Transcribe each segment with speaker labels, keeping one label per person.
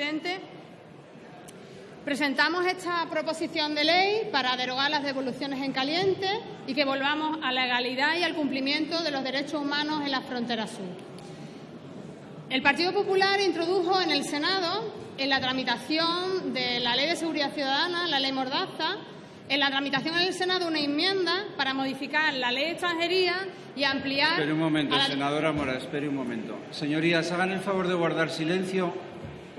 Speaker 1: presidente. Presentamos esta proposición de ley para derogar las devoluciones en caliente y que volvamos a la legalidad y al cumplimiento de los derechos humanos en la frontera sur. El Partido Popular introdujo en el Senado, en la tramitación de la Ley de Seguridad Ciudadana, la Ley Mordaza, en la tramitación en el Senado una enmienda para modificar la Ley de Extranjería y ampliar...
Speaker 2: Espere un momento,
Speaker 1: la-
Speaker 2: senadora Mora, espere un momento. Señorías, hagan el favor de guardar silencio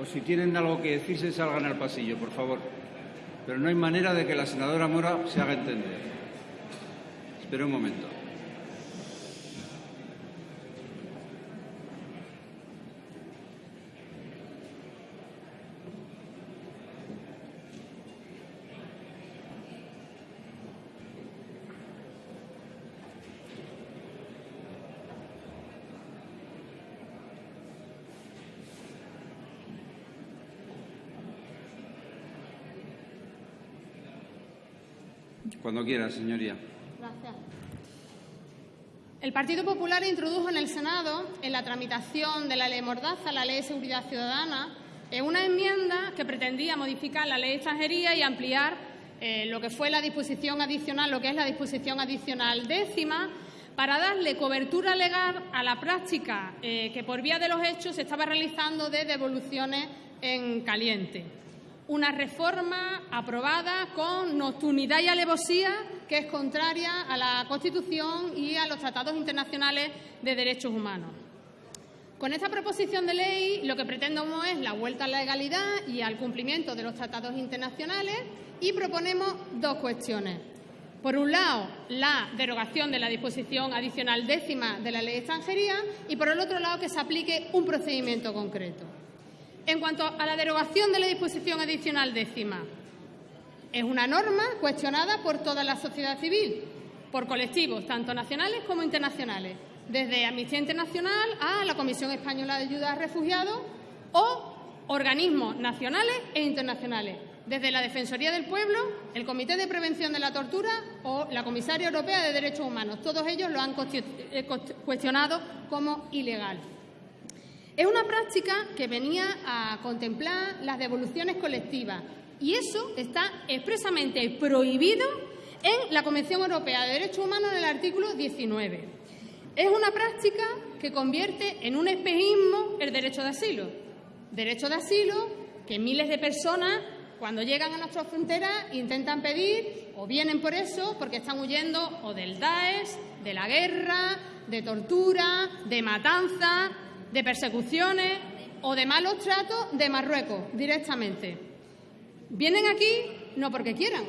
Speaker 2: o si tienen algo que decirse, salgan al pasillo, por favor. Pero no hay manera de que la senadora Mora se haga entender. Espere un momento. Cuando quiera, señoría.
Speaker 1: Gracias. El Partido Popular introdujo en el Senado, en la tramitación de la Ley Mordaza, la Ley de Seguridad Ciudadana, eh, una enmienda que pretendía modificar la Ley de Extranjería y ampliar eh, lo que fue la disposición adicional, lo que es la disposición adicional décima, para darle cobertura legal a la práctica eh, que por vía de los hechos se estaba realizando de devoluciones en caliente una reforma aprobada con nocturnidad y alevosía que es contraria a la Constitución y a los tratados internacionales de derechos humanos. Con esta proposición de ley lo que pretendemos es la vuelta a la legalidad y al cumplimiento de los tratados internacionales y proponemos dos cuestiones. Por un lado, la derogación de la disposición adicional décima de la ley de extranjería y, por el otro lado, que se aplique un procedimiento concreto. En cuanto a la derogación de la disposición adicional décima, es una norma cuestionada por toda la sociedad civil, por colectivos tanto nacionales como internacionales, desde Amnistía Internacional a la Comisión Española de Ayuda a Refugiados o organismos nacionales e internacionales, desde la Defensoría del Pueblo, el Comité de Prevención de la Tortura o la Comisaria Europea de Derechos Humanos. Todos ellos lo han eh, cuestionado como ilegal. Es una práctica que venía a contemplar las devoluciones colectivas y eso está expresamente prohibido en la Convención Europea de Derechos Humanos en el artículo 19. Es una práctica que convierte en un espejismo el derecho de asilo. Derecho de asilo que miles de personas cuando llegan a nuestras fronteras intentan pedir o vienen por eso porque están huyendo o del Daesh, de la guerra, de tortura, de matanza, de persecuciones o de malos tratos de Marruecos directamente. Vienen aquí no porque quieran,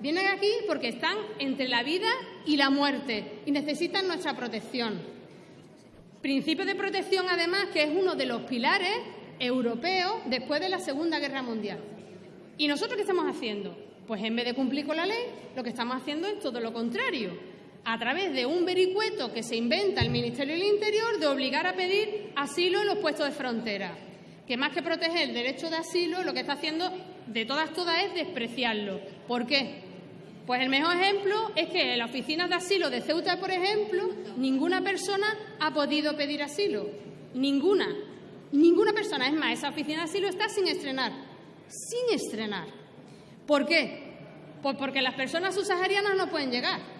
Speaker 1: vienen aquí porque están entre la vida y la muerte y necesitan nuestra protección. Principio de protección, además, que es uno de los pilares europeos después de la Segunda Guerra Mundial. ¿Y nosotros qué estamos haciendo? Pues en vez de cumplir con la ley, lo que estamos haciendo es todo lo contrario. A través de un vericueto que se inventa el Ministerio del Interior de obligar a pedir asilo en los puestos de frontera. Que más que proteger el derecho de asilo, lo que está haciendo de todas, todas es despreciarlo. ¿Por qué? Pues el mejor ejemplo es que en las oficinas de asilo de Ceuta, por ejemplo, ninguna persona ha podido pedir asilo. Ninguna. Ninguna persona. Es más, esa oficina de asilo está sin estrenar. Sin estrenar. ¿Por qué? Pues porque las personas subsaharianas no pueden llegar.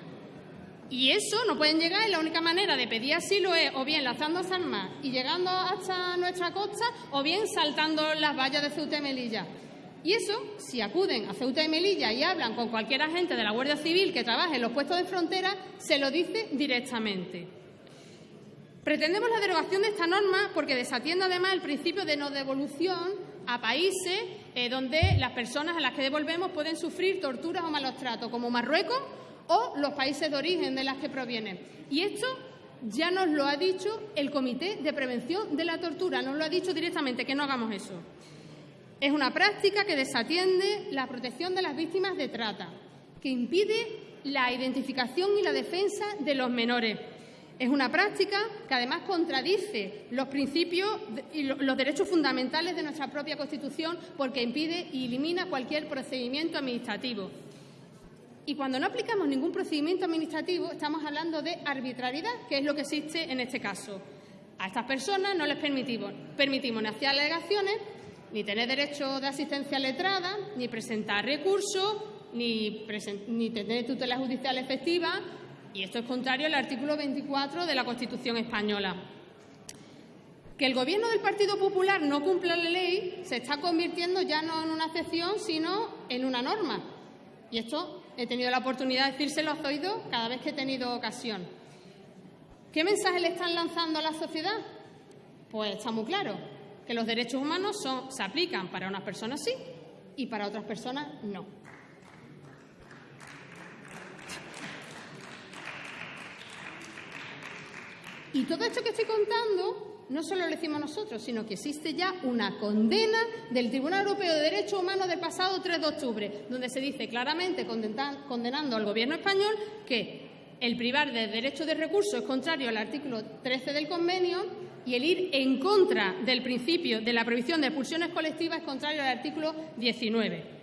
Speaker 1: Y eso no pueden llegar y la única manera de pedir asilo es o bien lanzando armas y llegando hasta nuestra costa o bien saltando las vallas de Ceuta y Melilla. Y eso, si acuden a Ceuta y Melilla y hablan con cualquier agente de la Guardia Civil que trabaje en los puestos de frontera, se lo dice directamente. Pretendemos la derogación de esta norma porque desatiende además el principio de no devolución a países eh, donde las personas a las que devolvemos pueden sufrir torturas o malos tratos, como Marruecos o los países de origen de las que provienen. Y esto ya nos lo ha dicho el Comité de Prevención de la Tortura, nos lo ha dicho directamente, que no hagamos eso. Es una práctica que desatiende la protección de las víctimas de trata, que impide la identificación y la defensa de los menores. Es una práctica que además contradice los principios y los derechos fundamentales de nuestra propia Constitución porque impide y elimina cualquier procedimiento administrativo. Y cuando no aplicamos ningún procedimiento administrativo, estamos hablando de arbitrariedad, que es lo que existe en este caso. A estas personas no les permitimos, ni hacer alegaciones, ni tener derecho de asistencia letrada, ni presentar recursos, ni, ni tener tutela judicial efectiva, y esto es contrario al artículo 24 de la Constitución española. Que el Gobierno del Partido Popular no cumpla la ley se está convirtiendo ya no en una excepción, sino en una norma. Y esto he tenido la oportunidad de decírselo a oído cada vez que he tenido ocasión. ¿Qué mensaje le están lanzando a la sociedad? Pues está muy claro, que los derechos humanos se aplican para unas personas sí y para otras personas no. Y todo esto que estoy contando no solo lo decimos nosotros, sino que existe ya una condena del Tribunal Europeo de Derechos Humanos del pasado 3 de octubre, donde se dice claramente, condenando al Gobierno español, que el privar del derecho de recurso es contrario al artículo 13 del convenio y el ir en contra del principio de la prohibición de expulsiones colectivas es contrario al artículo 19.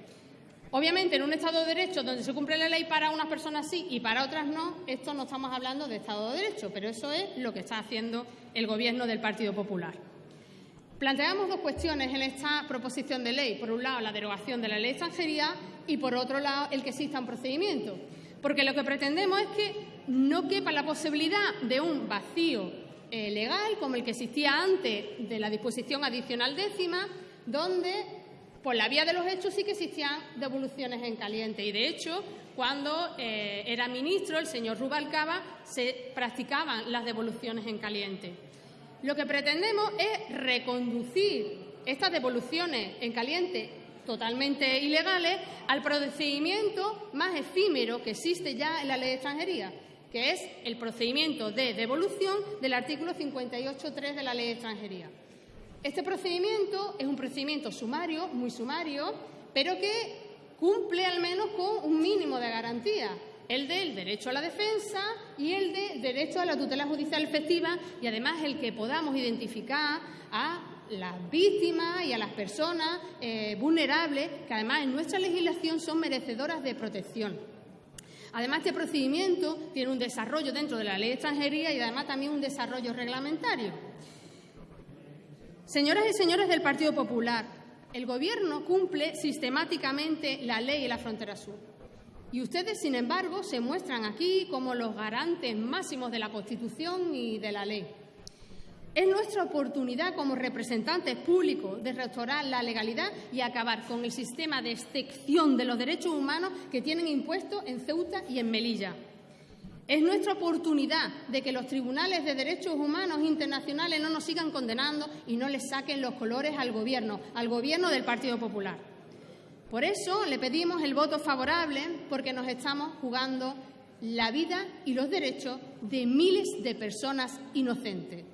Speaker 1: Obviamente, en un Estado de Derecho donde se cumple la ley para unas personas sí y para otras no, esto no estamos hablando de Estado de Derecho, pero eso es lo que está haciendo el Gobierno del Partido Popular. Planteamos dos cuestiones en esta proposición de ley. Por un lado, la derogación de la ley de extranjería y, por otro lado, el que exista un procedimiento. Porque lo que pretendemos es que no quepa la posibilidad de un vacío eh, legal como el que existía antes de la disposición adicional décima, donde por la vía de los hechos sí que existían devoluciones en caliente. Y, de hecho, cuando eh, era ministro el señor Rubalcaba, se practicaban las devoluciones en caliente. Lo que pretendemos es reconducir estas devoluciones en caliente totalmente ilegales al procedimiento más efímero que existe ya en la ley de extranjería, que es el procedimiento de devolución del artículo 58.3 de la ley de extranjería. Este procedimiento es un procedimiento sumario, muy sumario, pero que cumple al menos con un mínimo de garantía, el del derecho a la defensa y el de derecho a la tutela judicial efectiva y además el que podamos identificar a las víctimas y a las personas eh, vulnerables que además en nuestra legislación son merecedoras de protección. Además, este procedimiento tiene un desarrollo dentro de la ley de extranjería y además también un desarrollo reglamentario. Señoras y señores del Partido Popular, el Gobierno cumple sistemáticamente la ley en la frontera sur. Y ustedes, sin embargo, se muestran aquí como los garantes máximos de la Constitución y de la ley. Es nuestra oportunidad como representantes públicos de restaurar la legalidad y acabar con el sistema de excepción de los derechos humanos que tienen impuestos en Ceuta y en Melilla. Es nuestra oportunidad de que los tribunales de derechos humanos internacionales no nos sigan condenando y no les saquen los colores al Gobierno, al Gobierno del Partido Popular. Por eso le pedimos el voto favorable, porque nos estamos jugando la vida y los derechos de miles de personas inocentes.